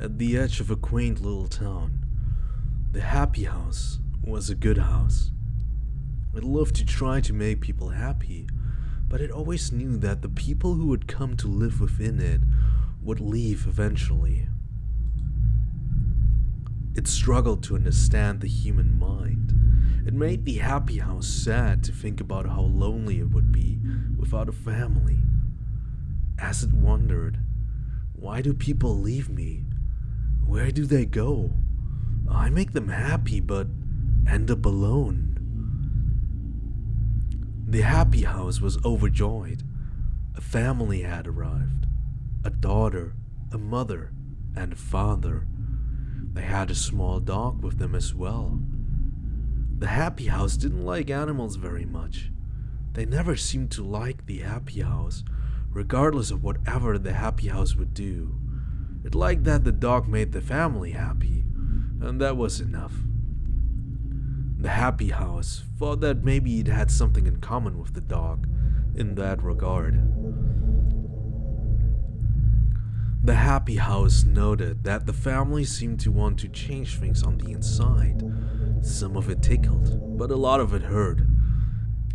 at the edge of a quaint little town. The happy house was a good house. It loved to try to make people happy, but it always knew that the people who would come to live within it would leave eventually. It struggled to understand the human mind. It made the happy house sad to think about how lonely it would be without a family. As it wondered, why do people leave me? Where do they go? I make them happy, but end up alone. The happy house was overjoyed. A family had arrived a daughter, a mother, and a father. They had a small dog with them as well. The happy house didn't like animals very much. They never seemed to like the happy house, regardless of whatever the happy house would do. It liked that the dog made the family happy, and that was enough. The happy house thought that maybe it had something in common with the dog in that regard. The happy house noted that the family seemed to want to change things on the inside. Some of it tickled, but a lot of it hurt.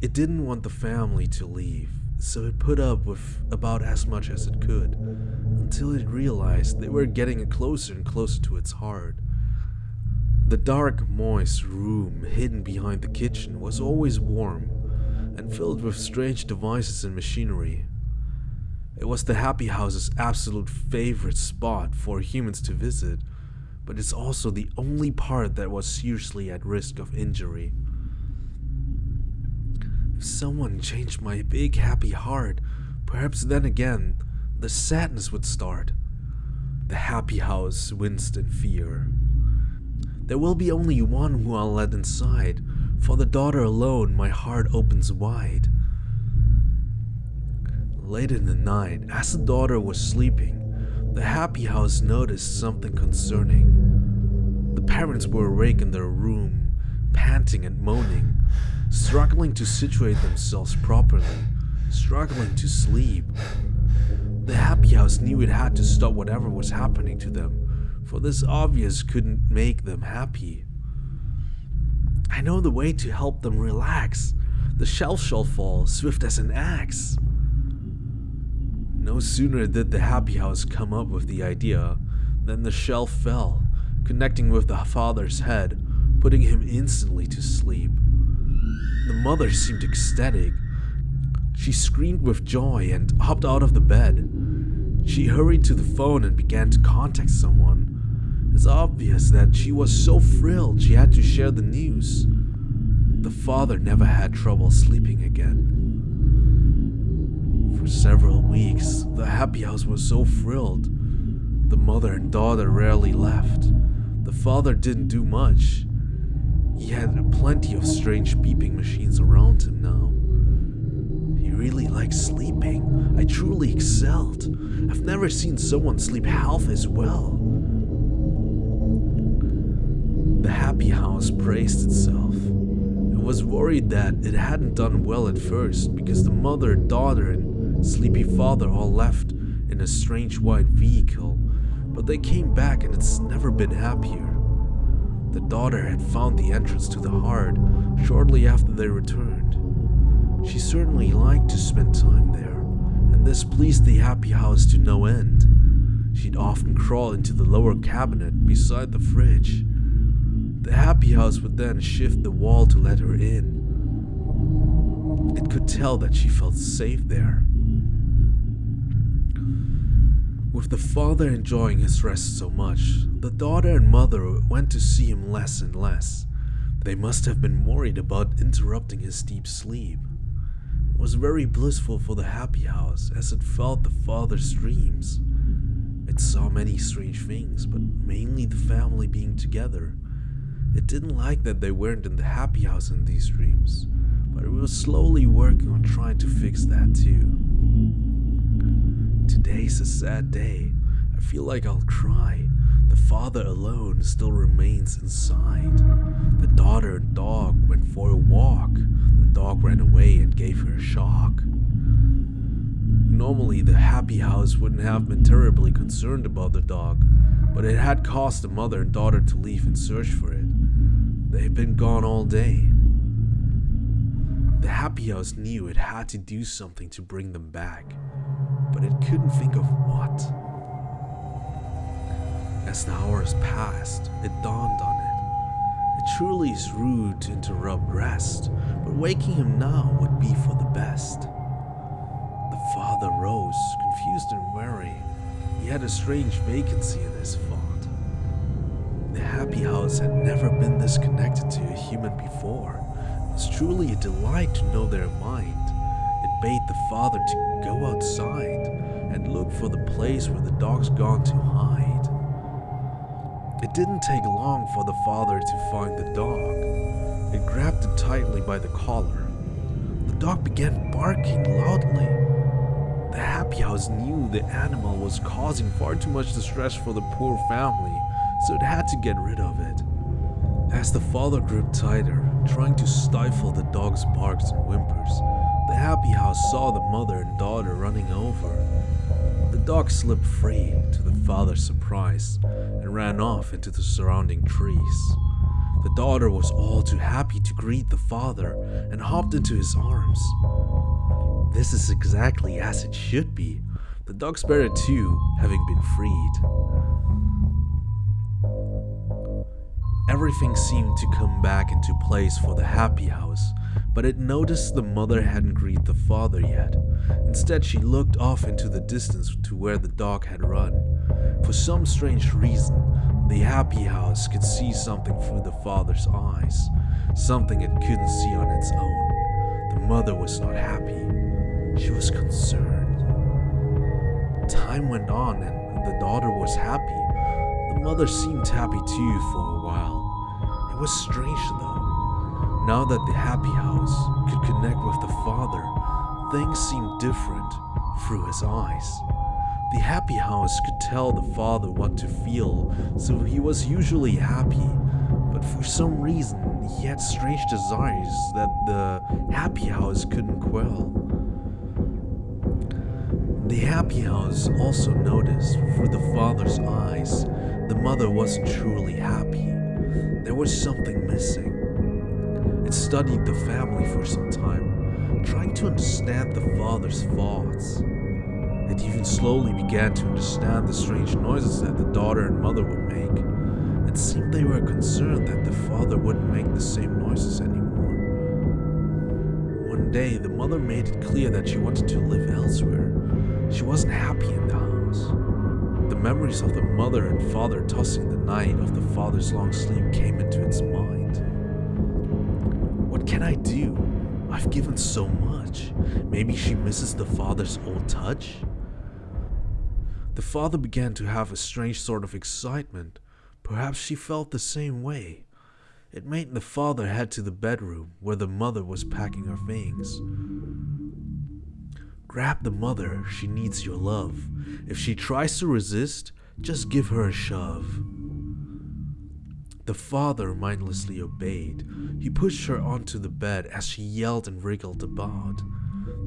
It didn't want the family to leave, so it put up with about as much as it could, until it realized they were getting closer and closer to its heart. The dark, moist room hidden behind the kitchen was always warm and filled with strange devices and machinery. It was the Happy House's absolute favorite spot for humans to visit, but it's also the only part that was seriously at risk of injury. If someone changed my big happy heart, perhaps then again, the sadness would start. The Happy House winced in fear. There will be only one who I'll let inside. For the daughter alone, my heart opens wide. Late in the night, as the daughter was sleeping, the happy house noticed something concerning. The parents were awake in their room, panting and moaning, struggling to situate themselves properly, struggling to sleep. The happy house knew it had to stop whatever was happening to them, for this obvious couldn't make them happy. I know the way to help them relax. The shelf shall fall, swift as an axe. No sooner did the happy house come up with the idea than the shelf fell, connecting with the father's head, putting him instantly to sleep. The mother seemed ecstatic. She screamed with joy and hopped out of the bed. She hurried to the phone and began to contact someone. It's obvious that she was so thrilled she had to share the news. The father never had trouble sleeping again. For several weeks, the happy house was so thrilled. The mother and daughter rarely left. The father didn't do much. He had plenty of strange beeping machines around him now. He really liked sleeping. I truly excelled. I've never seen someone sleep half as well. The happy house praised itself. It was worried that it hadn't done well at first because the mother, daughter, and sleepy father all left in a strange white vehicle, but they came back and it's never been happier. The daughter had found the entrance to the heart shortly after they returned. She certainly liked to spend time there, and this pleased the happy house to no end. She'd often crawl into the lower cabinet beside the fridge. The happy house would then shift the wall to let her in. It could tell that she felt safe there. With the father enjoying his rest so much, the daughter and mother went to see him less and less. They must have been worried about interrupting his deep sleep. It was very blissful for the happy house as it felt the father's dreams. It saw many strange things, but mainly the family being together. It didn't like that they weren't in the happy house in these dreams, but it was slowly working on trying to fix that too. Today's a sad day. I feel like I'll cry. The father alone still remains inside. The daughter and dog went for a walk. The dog ran away and gave her a shock. Normally, the happy house wouldn't have been terribly concerned about the dog, but it had caused the mother and daughter to leave and search for it. They had been gone all day. The happy house knew it had to do something to bring them back, but it couldn't think of what. As the hours passed, it dawned on it. It truly is rude to interrupt rest, but waking him now would be for the best. The father rose, confused and wary. He had a strange vacancy in his thought. The happy house had never been this connected to a human before. It was truly a delight to know their mind. Bade the father to go outside and look for the place where the dog's gone to hide. It didn't take long for the father to find the dog. It grabbed it tightly by the collar. The dog began barking loudly. The happy house knew the animal was causing far too much distress for the poor family, so it had to get rid of it. As the father gripped tighter, trying to stifle the dog's barks and whimpers, happy house saw the mother and daughter running over. The dog slipped free, to the father's surprise, and ran off into the surrounding trees. The daughter was all too happy to greet the father and hopped into his arms. This is exactly as it should be, the dog's better too, having been freed. Everything seemed to come back into place for the happy house, but it noticed the mother hadn't greeted the father yet. Instead, she looked off into the distance to where the dog had run. For some strange reason, the happy house could see something through the father's eyes, something it couldn't see on its own. The mother was not happy, she was concerned. Time went on and the daughter was happy. The mother seemed happy too for a while. It was strange though. Now that the happy house could connect with the father, things seemed different through his eyes. The happy house could tell the father what to feel, so he was usually happy. But for some reason, he had strange desires that the happy house couldn't quell. The happy house also noticed through the father's eyes the mother wasn't truly happy. There was something missing. Studied the family for some time, trying to understand the father's thoughts. It even slowly began to understand the strange noises that the daughter and mother would make. It seemed they were concerned that the father wouldn't make the same noises anymore. One day, the mother made it clear that she wanted to live elsewhere. She wasn't happy in the house. The memories of the mother and father tossing the night of the father's long sleep came into its mind. Can I do? I've given so much. Maybe she misses the father's old touch? The father began to have a strange sort of excitement. Perhaps she felt the same way. It made the father head to the bedroom where the mother was packing her things. Grab the mother, she needs your love. If she tries to resist, just give her a shove. The father mindlessly obeyed. He pushed her onto the bed as she yelled and wriggled about.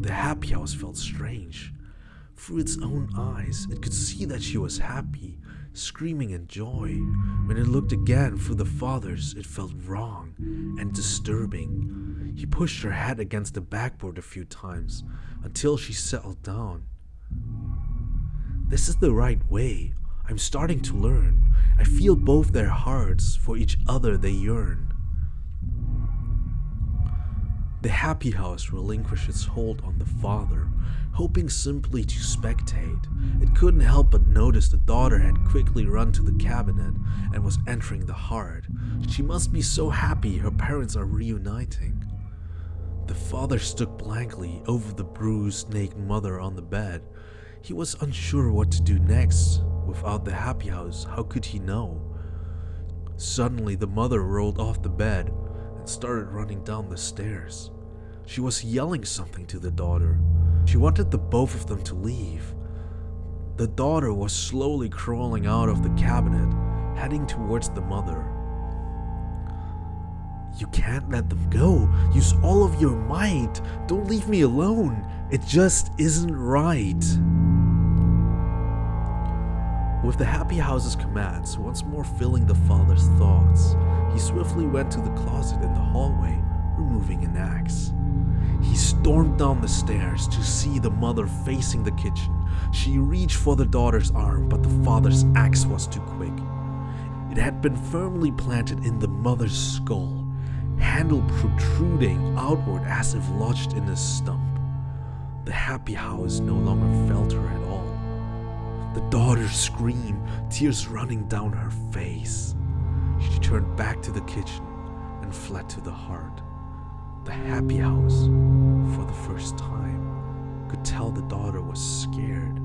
The happy house felt strange. Through its own eyes, it could see that she was happy, screaming in joy. When it looked again through the father's, it felt wrong and disturbing. He pushed her head against the backboard a few times until she settled down. This is the right way. I'm starting to learn. I feel both their hearts, for each other they yearn. The happy house relinquished its hold on the father, hoping simply to spectate. It couldn't help but notice the daughter had quickly run to the cabinet and was entering the heart. She must be so happy her parents are reuniting. The father stood blankly over the bruised, naked mother on the bed. He was unsure what to do next. Without the happy house, how could he know? Suddenly, the mother rolled off the bed and started running down the stairs. She was yelling something to the daughter. She wanted the both of them to leave. The daughter was slowly crawling out of the cabinet, heading towards the mother. You can't let them go. Use all of your might. Don't leave me alone. It just isn't right. With the happy house's commands once more filling the father's thoughts, he swiftly went to the closet in the hallway, removing an axe. He stormed down the stairs to see the mother facing the kitchen. She reached for the daughter's arm, but the father's axe was too quick. It had been firmly planted in the mother's skull, handle protruding outward as if lodged in a stump. The happy house no longer felt her. The daughter screamed, tears running down her face. She turned back to the kitchen and fled to the heart. The happy house, for the first time, could tell the daughter was scared.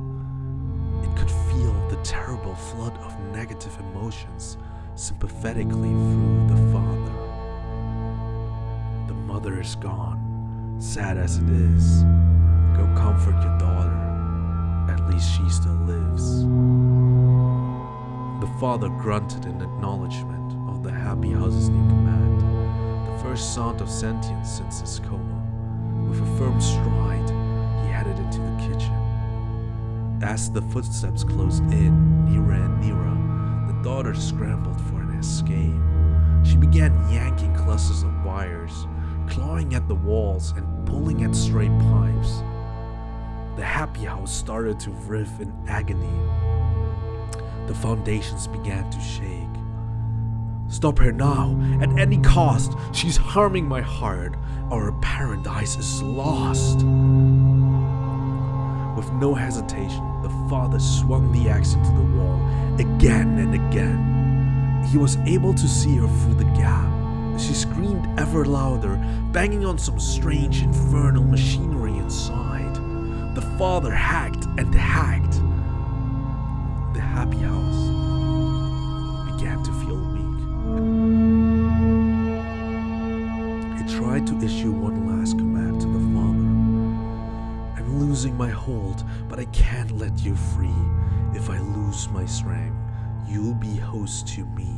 It could feel the terrible flood of negative emotions sympathetically through the father. The mother is gone, sad as it is. Go comfort your daughter. At least she still lives. The father grunted in acknowledgement of the happy house's new command, the first sound of sentience since his coma. With a firm stride, he headed into the kitchen. As the footsteps closed in, nearer and nearer, the daughter scrambled for an escape. She began yanking clusters of wires, clawing at the walls and pulling at stray pipes. Happy house started to writhe in agony. The foundations began to shake. Stop her now, at any cost. She's harming my heart. Our paradise is lost. With no hesitation, the father swung the axe into the wall again and again. He was able to see her through the gap. She screamed ever louder, banging on some strange infernal machinery inside. The father hacked and hacked. The happy house began to feel weak. He tried to issue one last command to the father. I'm losing my hold, but I can't let you free. If I lose my strength, you'll be host to me.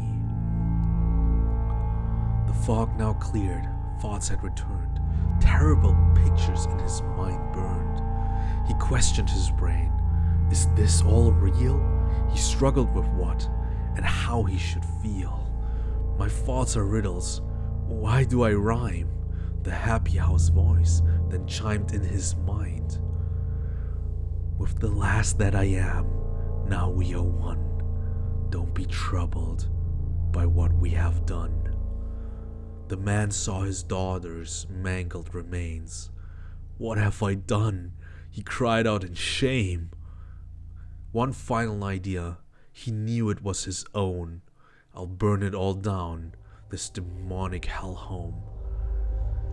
The fog now cleared, thoughts had returned. Terrible pictures in his mind burned. He questioned his brain. Is this all real? He struggled with what and how he should feel. My thoughts are riddles. Why do I rhyme? The happy house voice then chimed in his mind. With the last that I am, now we are one. Don't be troubled by what we have done. The man saw his daughter's mangled remains. What have I done? He cried out in shame. One final idea. He knew it was his own. I'll burn it all down, this demonic hellhome.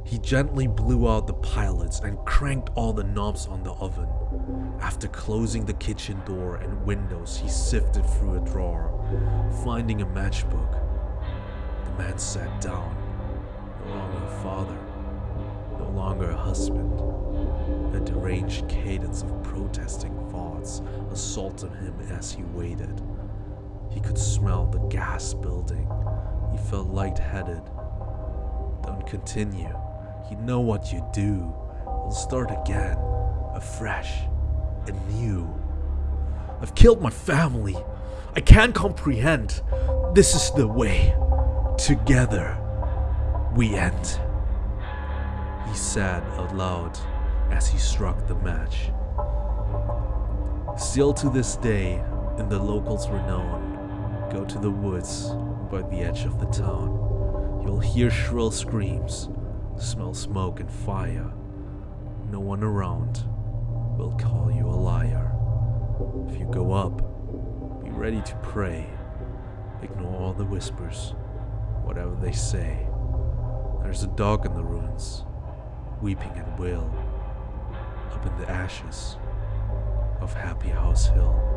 He gently blew out the pilots and cranked all the knobs on the oven. After closing the kitchen door and windows, he sifted through a drawer, finding a matchbook. The man sat down, no longer a father, longer a husband. A deranged cadence of protesting thoughts assaulted him as he waited. He could smell the gas building. He felt lightheaded. Don't continue. You know what you do. We'll start again, afresh, anew. I've killed my family. I can't comprehend. This is the way. Together, we end. He said out loud as he struck the match. Still to this day, in the locals' renown, go to the woods by the edge of the town. You'll hear shrill screams, smell smoke and fire. No one around will call you a liar. If you go up, be ready to pray. Ignore all the whispers, whatever they say. There's a dog in the ruins, weeping at will, up in the ashes of Happy House Hill.